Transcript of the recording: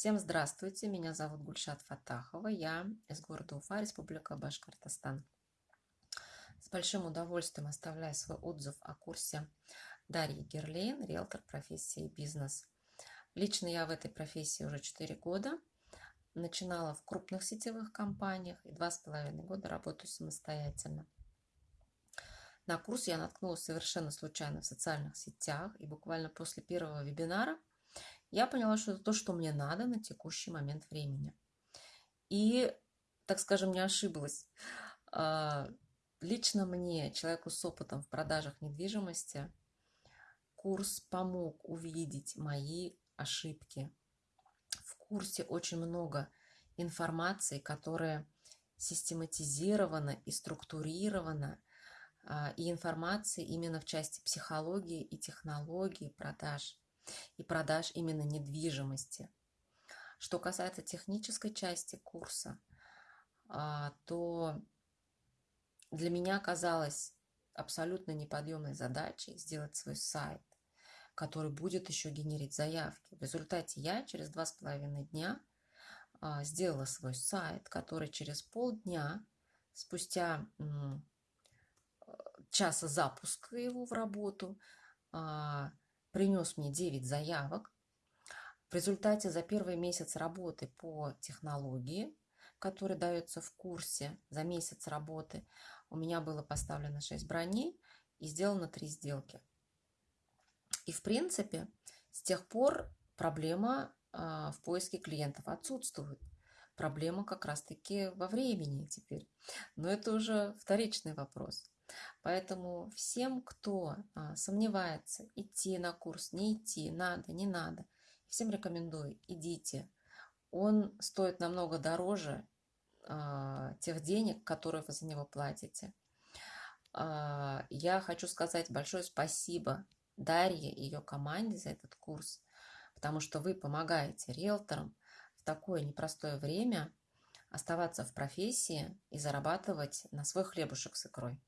Всем здравствуйте, меня зовут Гульшат Фатахова, я из города Уфа, Республика Башкортостан. С большим удовольствием оставляю свой отзыв о курсе Дарьи Герлейн, риэлтор профессии бизнес. Лично я в этой профессии уже 4 года. Начинала в крупных сетевых компаниях и два с половиной года работаю самостоятельно. На курс я наткнулась совершенно случайно в социальных сетях, и буквально после первого вебинара я поняла, что это то, что мне надо на текущий момент времени. И, так скажем, не ошиблась. А, лично мне, человеку с опытом в продажах недвижимости, курс помог увидеть мои ошибки. В курсе очень много информации, которая систематизирована и структурирована, а, и информации именно в части психологии и технологии продаж, и продаж именно недвижимости. Что касается технической части курса, а, то для меня казалось абсолютно неподъемной задачей сделать свой сайт, который будет еще генерить заявки. В результате я через два с половиной дня а, сделала свой сайт, который через полдня, спустя часа запуска его в работу, а, принес мне 9 заявок. В результате за первый месяц работы по технологии, который дается в курсе за месяц работы, у меня было поставлено 6 броней и сделано 3 сделки. И в принципе с тех пор проблема а, в поиске клиентов отсутствует. Проблема как раз-таки во времени теперь. Но это уже вторичный вопрос. Поэтому всем, кто а, сомневается, идти на курс, не идти, надо, не надо, всем рекомендую, идите. Он стоит намного дороже а, тех денег, которые вы за него платите. А, я хочу сказать большое спасибо Дарье и ее команде за этот курс, потому что вы помогаете риэлторам в такое непростое время оставаться в профессии и зарабатывать на свой хлебушек с икрой.